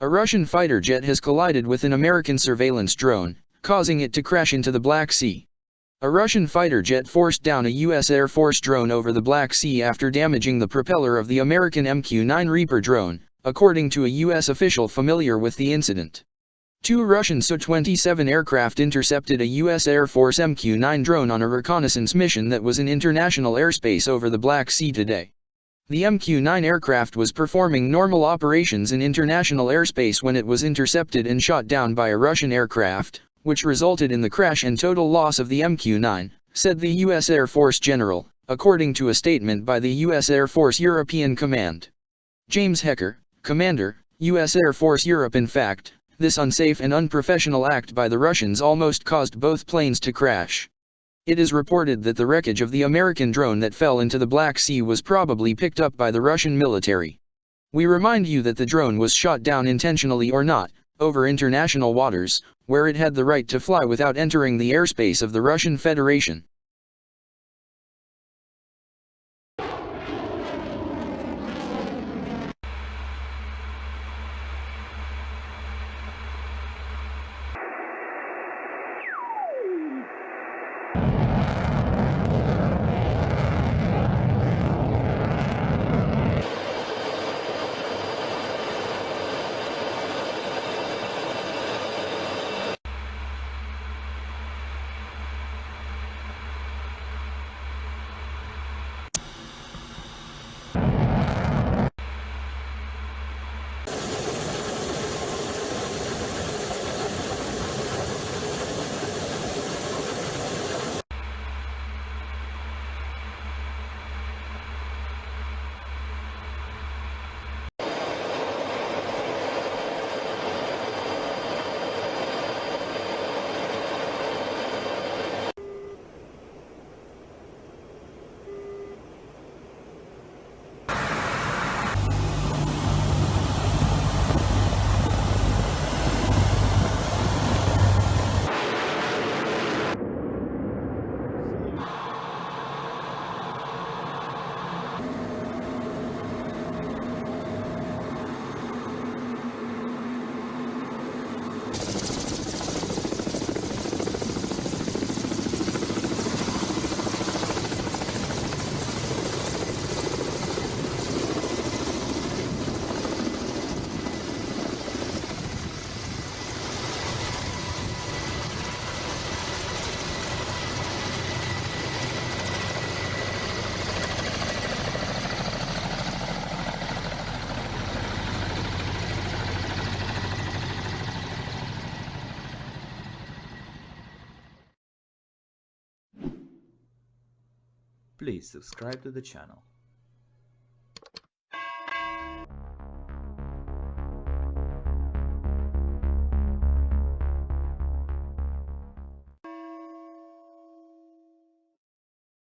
A Russian fighter jet has collided with an American surveillance drone, causing it to crash into the Black Sea. A Russian fighter jet forced down a U.S. Air Force drone over the Black Sea after damaging the propeller of the American MQ-9 Reaper drone, according to a U.S. official familiar with the incident. Two Russian Su-27 aircraft intercepted a U.S. Air Force MQ-9 drone on a reconnaissance mission that was in international airspace over the Black Sea today. The MQ-9 aircraft was performing normal operations in international airspace when it was intercepted and shot down by a Russian aircraft, which resulted in the crash and total loss of the MQ-9, said the U.S. Air Force General, according to a statement by the U.S. Air Force European Command. James Hecker, Commander, U.S. Air Force Europe In fact, this unsafe and unprofessional act by the Russians almost caused both planes to crash. It is reported that the wreckage of the American drone that fell into the Black Sea was probably picked up by the Russian military. We remind you that the drone was shot down intentionally or not, over international waters, where it had the right to fly without entering the airspace of the Russian Federation. Please subscribe to the channel.